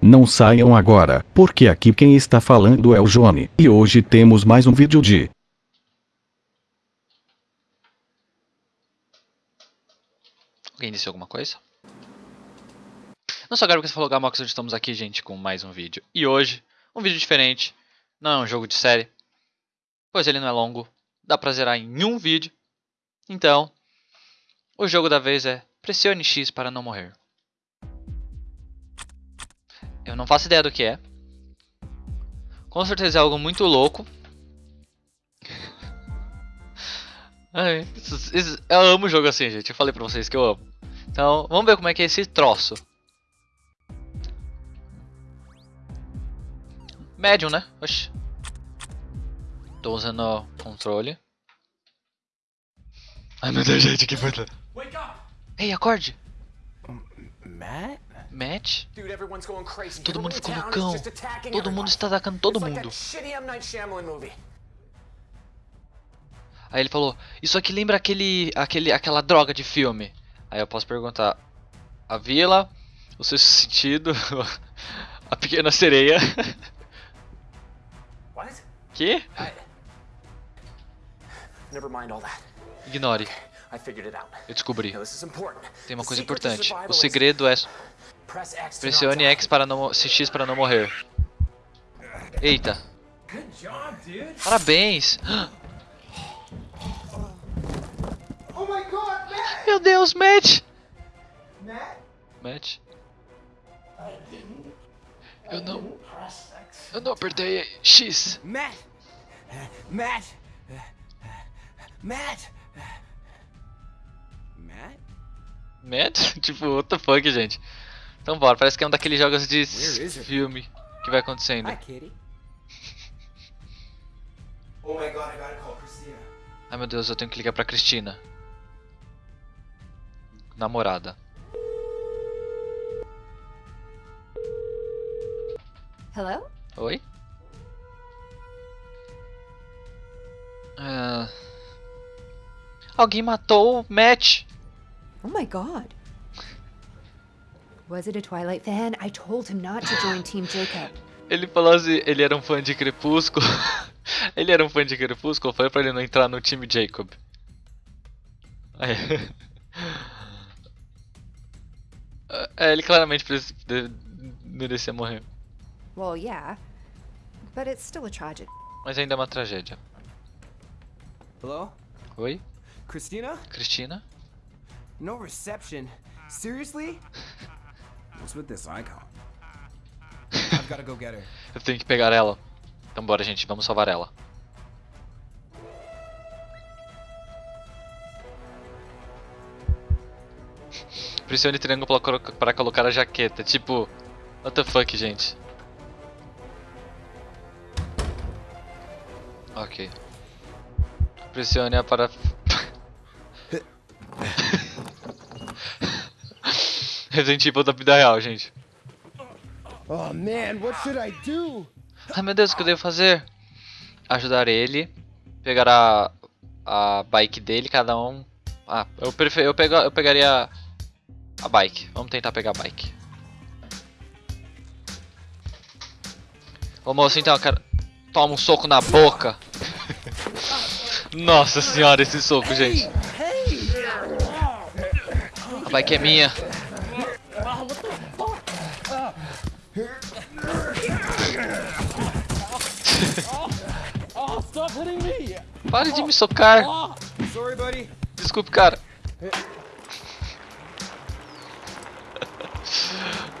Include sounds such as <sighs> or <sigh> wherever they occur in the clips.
Não saiam agora, porque aqui quem está falando é o Johnny. E hoje temos mais um vídeo de Alguém disse alguma coisa? Não sou Gabriel que você falou Gamox, hoje estamos aqui, gente, com mais um vídeo. E hoje, um vídeo diferente. Não é um jogo de série, pois ele não é longo. Dá pra zerar em um vídeo. Então, o jogo da vez é Pressione X para não morrer. Eu não faço ideia do que é. Com certeza é algo muito louco. <laughs> Ai, isso- isso- eu amo jogo assim, gente. Eu falei pra vocês que eu amo. Então, vamos ver como é que é esse troço. Médium, né? Oxi. Tô usando o controle. Ai meu Deus, gente, que importante. Ei, acorde! Matt? Crazy. Todo mundo ficou loucão. Todo mundo está atacando todo mundo. Aí ele falou, isso aqui lembra aquele, aquele, aquela droga de filme. Aí eu posso perguntar, a vila, o sexto sentido, <laughs> a pequena sereia. <laughs> What? que? I... Ignore, out. Eu descobri. Now, this is important. Tem uma The coisa importante. O is segredo é X pressione. X para não, CX para não morrer. Eita. Good job, dude. Parabéns. Oh my god, Matt! Meu Deus, Matt. Matt? Matt. Eu não, eu não apertei X. Matt! Matt! Matt? Matt? <laughs> tipo, what the fuck, gente. Então bora, parece que é um daqueles jogos de filme que vai acontecendo. Hi, kitty. <laughs> Oh my god, I gotta call Christina. Ai meu Deus, eu tenho que ligar pra Cristina. Namorada. Hello? Oi? Ah, Alguém matou o Matt. Oh my god. Was it a Twilight fan? I told him not to join Team Jacob. Ele falou assim, ele era um fã de Crepúsculo. <laughs> ele era um fã de Crepúsculo, foi pra ele não entrar no time Jacob. Aí. <laughs> É, ele claramente merecia morrer. Well, yeah. But it's still a tragedy. Mas ainda é uma tragédia. Hello? Oi? Christina? Cristina? No reception. Seriously? What's with this icon? I've gotta go get her. <laughs> Eu tenho que pegar ela. Então bora, gente, vamos salvar ela. Pressione triângulo para colo- para colocar a jaqueta. Tipo, what the fuck, gente. Ok. Pressione a para... Resident Evil da vida real, gente. Oh man, what should I do? Ai meu Deus, o que eu devo fazer? Ajudar ele, pegar a, a bike dele, cada um. Ah, eu, prefer, eu, pega, eu pegaria a bike. Vamos tentar pegar a bike. Ô moço, então, cara. Toma um soco na boca. <laughs> Nossa senhora, esse soco, gente. A bike é minha. Pare de me socar. Buddy. Desculpe, cara. <laughs>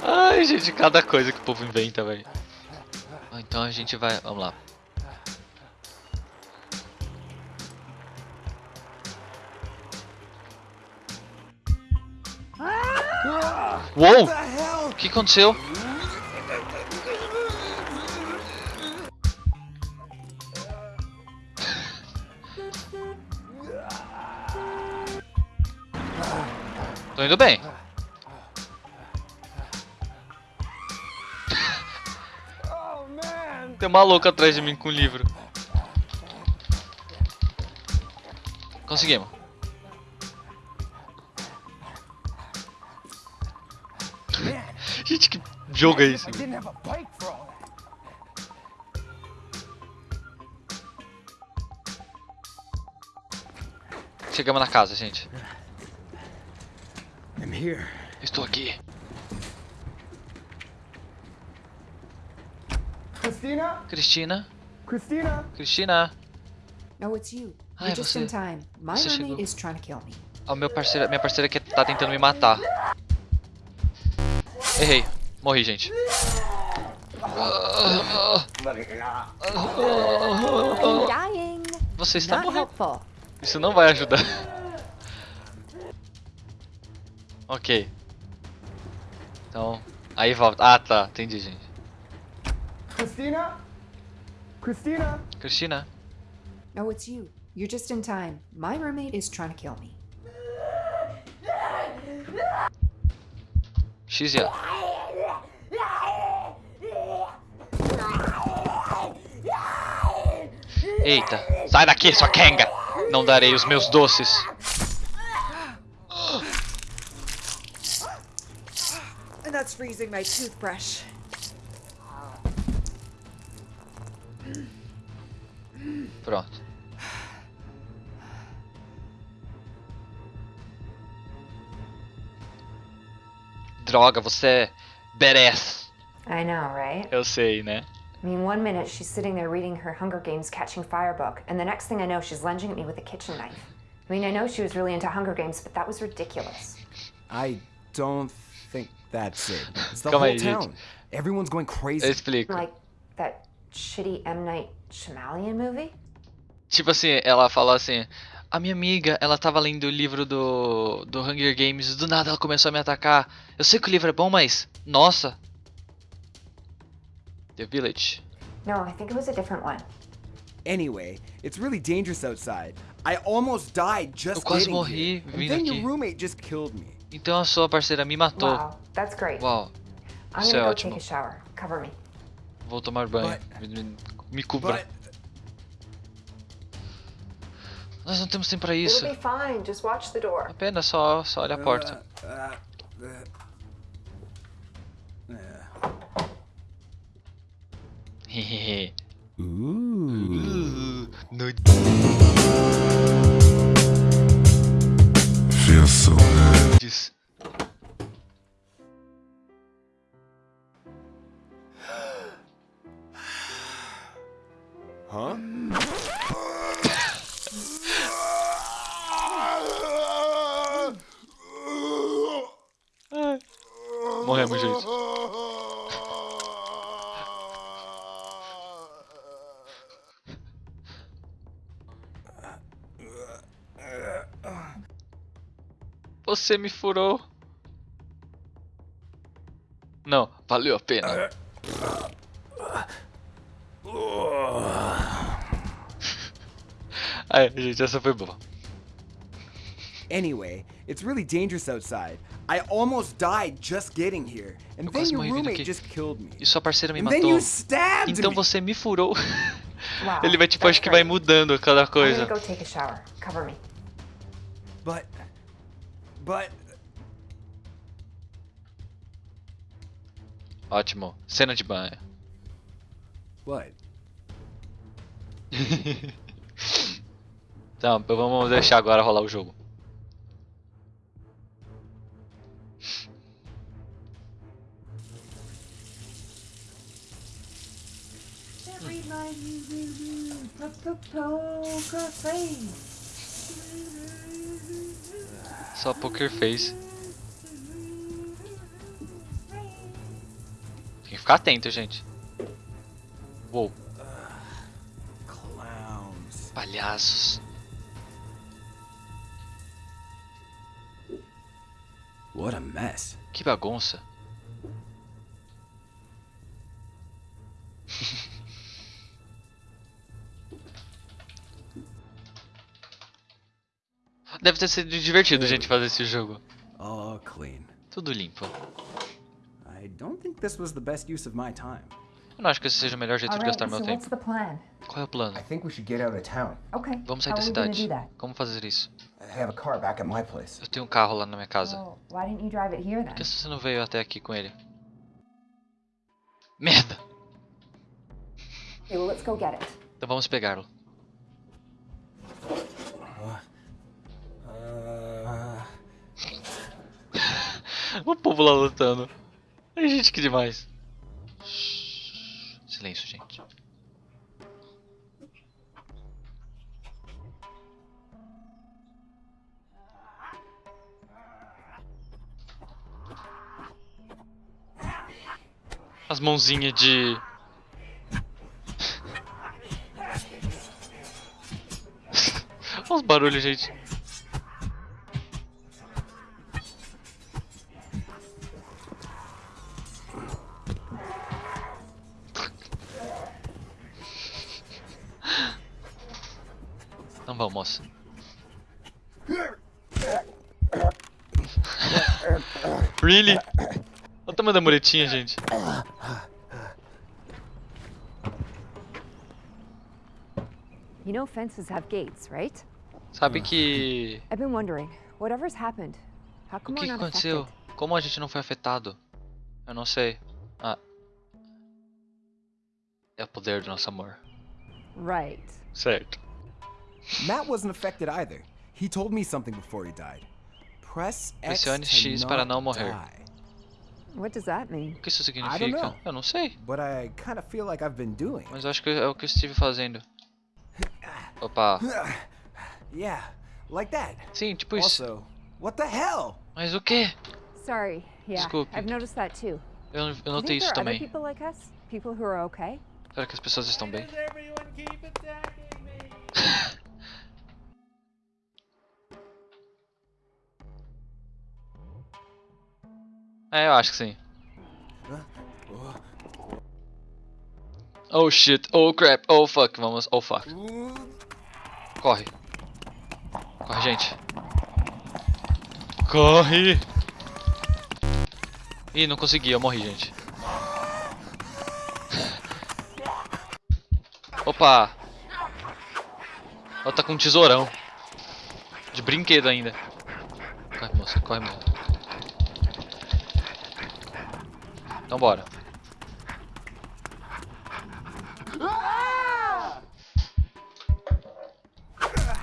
Ai, gente, cada coisa que o povo inventa, velho. Ah, Então a gente vai. Vamos lá. Uou! The hell? O que aconteceu? Indo bem. Tem uma louca atrás de mim com um livro. Conseguimos. <laughs> Gente, que jogo é esse? Chegamos na casa, gente. Estou aqui. Cristina. Cristina. No, it's you. Ai, You're just você- você chegou. is trying to kill me. A meu parceiro, minha parceira que tá tentando me matar. Errei. Morri, gente. Você está morrendo. helpful. Isso não vai ajudar. Ok. Então, aí volta. Ah, tá. Entendi, gente. Christina? Christina? Cristina. No, it's you. You're just in time. My roommate is trying to kill me. X e A. Eita. Sai daqui, sua Kenga. Não darei os meus doces. Freezing my toothbrush. Pronto. Droga, você é badass. I know, right? Eu sei, né? I mean, one minute she's sitting there reading her Hunger Games Catching Fire book, and the next thing I know, she's lunging at me with a kitchen knife. I mean, I know she was really into Hunger Games, but that was ridiculous. I don't think that's it. It's the Calma whole aí, gente. town. Everyone's going crazy. Eu explico. Like that shitty M. Night Shyamalan movie? Tipo assim, ela falou assim: A minha amiga, ela tava lendo o livro do, do Hunger Games, do nada ela começou a me atacar. Eu sei que o livro é bom, mas. Nossa! The Village. No, I think it was a different one. Anyway, it's really dangerous outside. I almost died just Eu quase getting morri here. And vindo then aqui. your roommate just killed me. Então a sua parceira me matou. Wow, that's great. Uau, I'm isso gonna é go ótimo. take a shower. Cover me. Vou tomar banho. But- Me, me- me cubra. But Nós não temos tempo pra isso. It'll be fine. Just watch the door. Apenas só, só olha a porta. uh, uh, uh. No- Good. Diz. Huh? Morremos, gente. Você me furou. Não, valeu a pena. <laughs> Aí, gente, essa foi boa. Anyway, it's really dangerous outside. I almost died just getting here. And Eu then quase your roommate aqui. just killed me. E sua parceira me And then matou. you stabbed Então me. você me furou. Wow. Ele vai, tipo, acho que vai mudando cada coisa. go take a shower. Cover me. But but Ótimo. Cena de banho. what? <laughs> Então, vamos deixar agora rolar o jogo. Só Poker Face. Tem que ficar atento, gente. Uou, palhaços. What a mess. Que bagunça. Deve ter sido divertido, gente, fazer esse jogo. All clean. Tudo limpo. I don't think this was the best use of my time. Eu não acho que esse seja o melhor jeito All de right. gastar meu what's tempo. the plan? Qual é o plano? I think we should get out of town. Okay. Vamos sair How da cidade. Como fazer isso? I have a car back at my place. Eu tenho um carro lá na minha casa. Well, why didn't you drive it here then? Por que você não veio até aqui com ele? Merda! Okay, well, let's go get it. Então vamos pegá-lo. O povo lá lutando. Ai, gente, que demais. Silêncio, gente. As mãozinhas de. Olha <laughs> os barulhos, gente. Vamos, moça. really? Olha o tamanho da muretinha, gente. You know fences have gates, right? Sabe que. I've been wondering, whatever's happened, how O come que, que not aconteceu? affected? Como a gente não foi afetado? Eu não sei. Ah. É o poder do nosso amor. Right. Certo. Matt wasn't affected either. He told me something before he died. Press X Pressione to X para não morrer. die. What does that mean? O que isso don't significa? know. Eu não sei. But I kind of feel like I've been doing. Mas eu acho que é o que eu estive fazendo. <sighs> Opa. <sighs> Yeah, like that. Sim, tipo isso. Also, what the hell? Mas o que? Sorry. Yeah, Desculpe. I've noticed that too. Eu, eu notei isso também. people like us? People who are okay? Será que as pessoas estão bem? <laughs> É, eu acho que sim. Oh shit, oh crap, oh fuck, vamos, oh fuck. Corre. Corre, gente. Corre! Ih, não consegui, eu morri, gente. Opa! Ela tá com um tesourão. De brinquedo ainda. Corre, moça, corre, moça. Então bora.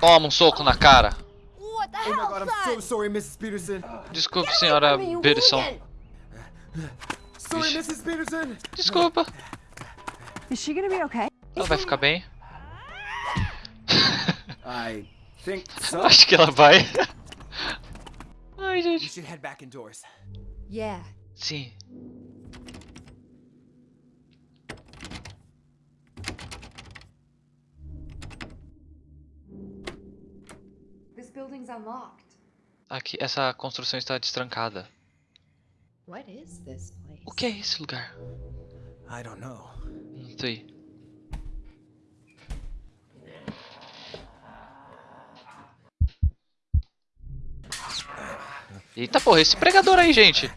Toma um soco na cara. What the my god, I'm so sorry, Mrs. Peterson. Desculpe, senhora Peterson. Sorry, Ixi. Mrs. Peterson. Desculpa. Is she gonna be okay? Ela vai ficar bem? I think so. Acho que ela vai. Ai, gente. should head back indoors. Yeah. Sim. Aqui, essa construção está destrancada. What is this place? O que é esse lugar? I don't know. Não sei. Eita porra, esse pregador aí, gente.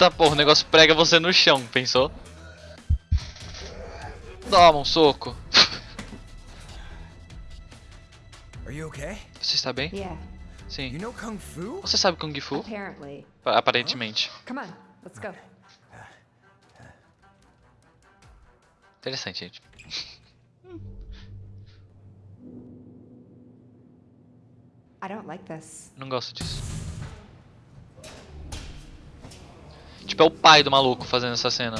Eita porra, o negócio prega você no chão, pensou? Toma um soco. Are you okay? Você está bem? Sim. know Kung Fu? Você sabe Kung Fu? Aparentemente. Come on, let's go. Interessante, gente. I don't like this. Não gosto disso. Tipo, é o pai do maluco fazendo essa cena.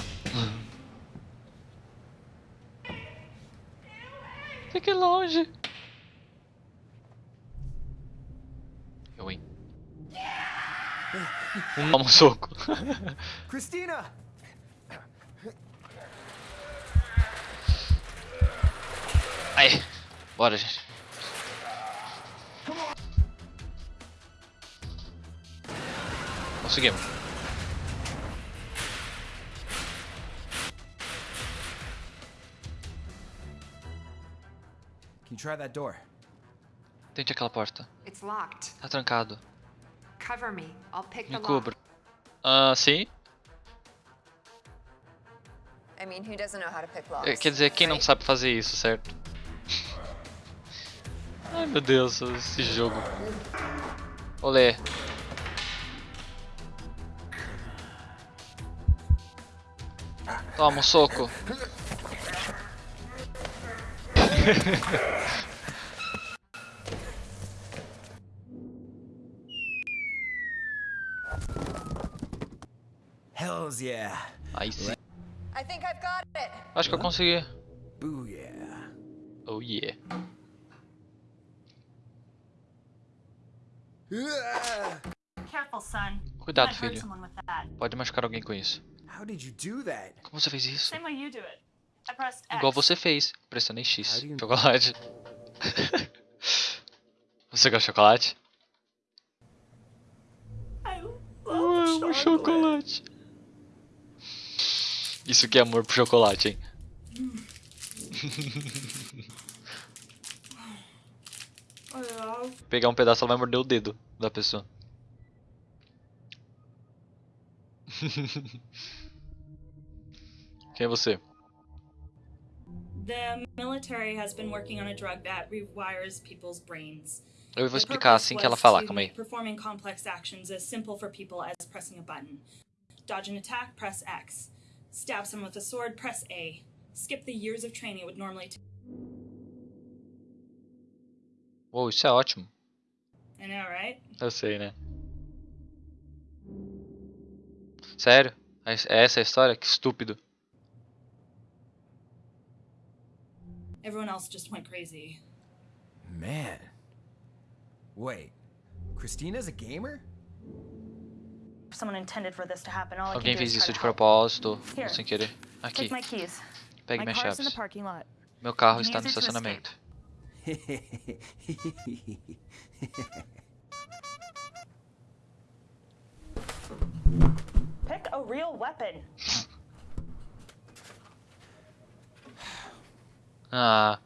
Fique longe. Eu, hein? Um, um soco. Christina! Aí. Bora, gente. Conseguimos. Try that door? Tente aquela porta. It's locked. Tá trancado. Cover me. I'll pick the Me lock. cubra. Ah, sim? I mean, who doesn't know how to pick locks? É, Quer dizer, quem não right? sabe fazer isso, certo? <laughs> Ai meu Deus, esse jogo. Olê. Toma um soco. Hells yeah. Aí sim. I think I've got it. Acho que eu consegui. Booyah. Oh yeah. Careful, son. Cuidado, filho. Pode machucar alguém com isso. How did you do that? Como você fez isso? Same way you do it. Igual você fez, pressionei X. Chocolate. <laughs> você gosta de chocolate? Eu amo chocolate. Isso que é amor pro chocolate, hein? <laughs> Pegar um pedaço, ela vai morder o dedo da pessoa. <laughs> Quem é você? The military has been working on a drug that rewires people's brains. Eu vou explicar assim que ela falar, calma aí. Performing complex actions as simple for people as pressing a button. Dodge an attack, press X. Stab someone with a sword, press A. Skip the years of training it would normally take. Uou, isso é ótimo. I know, right? Eu sei, né? Sério? É é essa a história? Que estúpido. Everyone else just went crazy. Man. Wait. Christina's a gamer? Someone intended for this to happen, all I Alguém can do fez is isso try de to help. propósito, Here. sem querer. Aqui, Take my keys. pegue my minhas car's in the chaves. parking lot. Meu carro You can está no use estacionamento. Pick a real weapon. <laughs> Ah,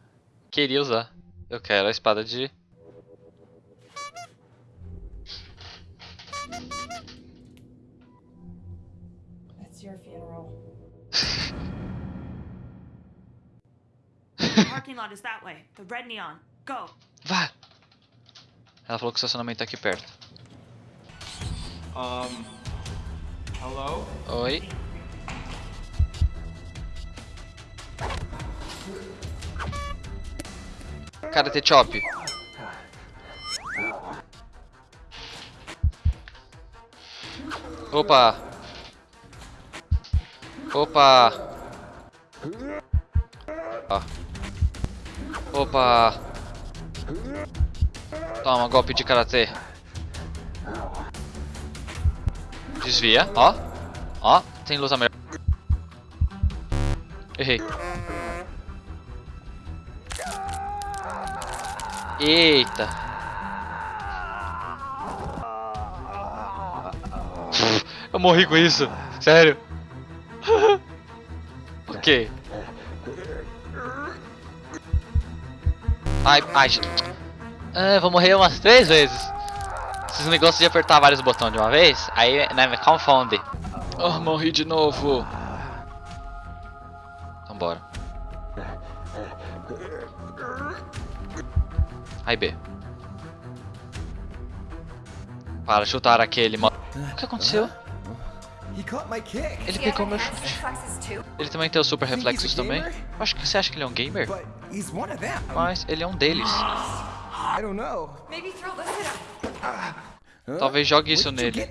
queria usar. Eu quero a espada de. That's your funeral. <laughs> the parking lot is that way. The red neon. Go. Vá! Ela falou que o estacionamento tá aqui perto. Um, hello? Oi? Karate Chop. Opa! Opa! Opa! Toma, golpe de karatê. Desvia, ó. Ó, tem luz amarela. Errei. Eita. Eu morri com isso. Sério. <laughs> ok. Ai, ai. Ah, vou morrer umas três vezes. Esses negócios de apertar vários botões de uma vez, aí né, me confunde. Oh, morri de novo. Então Aí B. Para chutar aquele mo... O que aconteceu? Ele pegou meu chute. Ele também tem os super reflexos também? Acho que você acha que ele é um gamer? Mas ele é um deles. I don't know. Maybe throw this at him. Talvez jogue isso nele.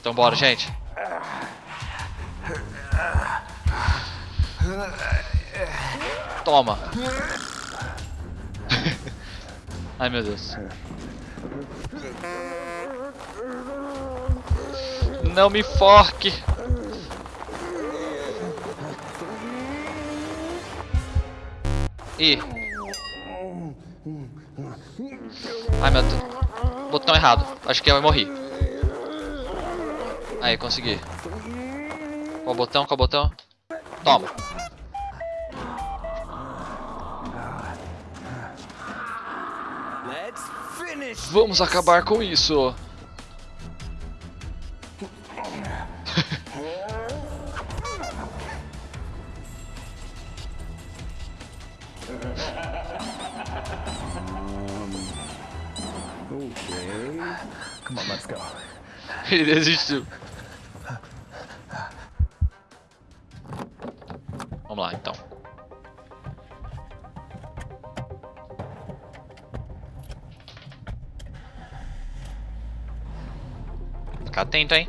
Então bora, gente. Toma. Ai meu Deus. Não me forque. Ih. Ai meu Deus. Botão errado. Acho que eu morri. Aí, consegui. Qual botão? Qual botão? Toma. vamos acabar com isso. <laughs> Ele desistiu. Fica atento, hein?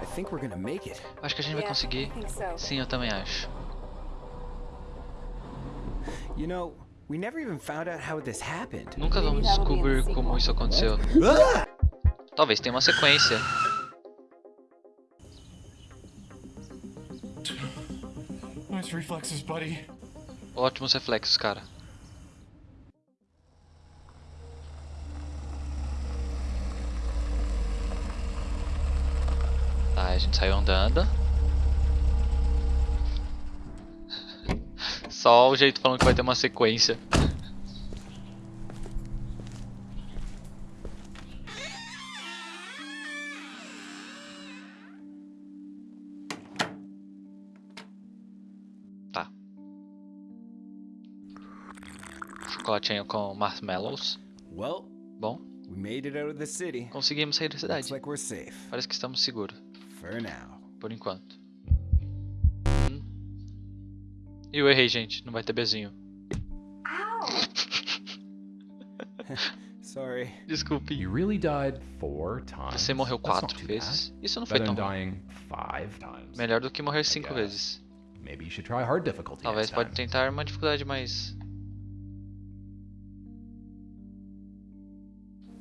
I think we're gonna make it. Acho que a gente vai conseguir. Sim, eu também acho. You know, we never even found out how this happened. Nunca vamos descobrir como isso aconteceu. Ah! Talvez tenha uma sequência. Nice reflexes, buddy. Ótimos reflexos, cara. Gente saiu andando. <laughs> Só o jeito falando que vai ter uma sequência. Tá. Chocolatinho com marshmallows. Well, Bom, conseguimos sair da cidade. Parece que estamos seguros, For now. por enquanto. Hum. Eu errei, gente. Não vai ter bezinho. <laughs> Sorry. Desculpe. You really died four times. Você morreu quatro vezes. Isso não foi tão ruim. dying five times. Melhor do que morrer cinco vezes. Maybe you should try hard difficulty Talvez pode time. tentar uma dificuldade mais.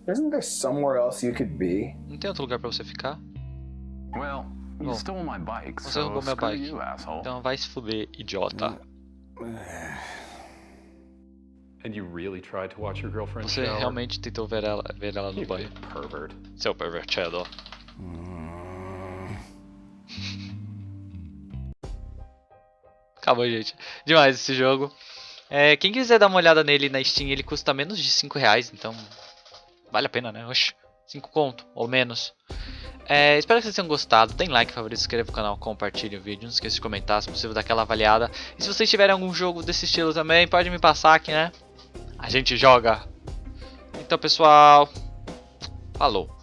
Isn't there somewhere else you could be? Não tem outro lugar pra você ficar? Well, you stole my bike, Você roubou minha bike. you, asshole. Então vai se fuder, idiota. And you really tried to watch your girlfriend Você shower? realmente tentou ver ela, ver ela no You banho. pervert. Seu pervertido. Acabou, gente. Demais esse jogo. É, quem quiser dar uma olhada nele na Steam, ele custa menos de 5 reais, então vale a pena, né? Oxe, 5 conto, ou menos. É, espero que vocês tenham gostado. Tem like, favorito, se inscreva no canal, compartilhe o vídeo. Não esqueça de comentar, se possível, dar aquela avaliada. E se vocês tiverem algum jogo desse estilo também, pode me passar aqui, né? A gente joga. Então, pessoal, falou.